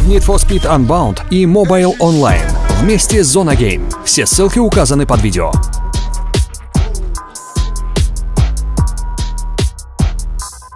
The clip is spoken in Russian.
Need for Speed Unbound и Mobile Online вместе с Zona Game. Все ссылки указаны под видео.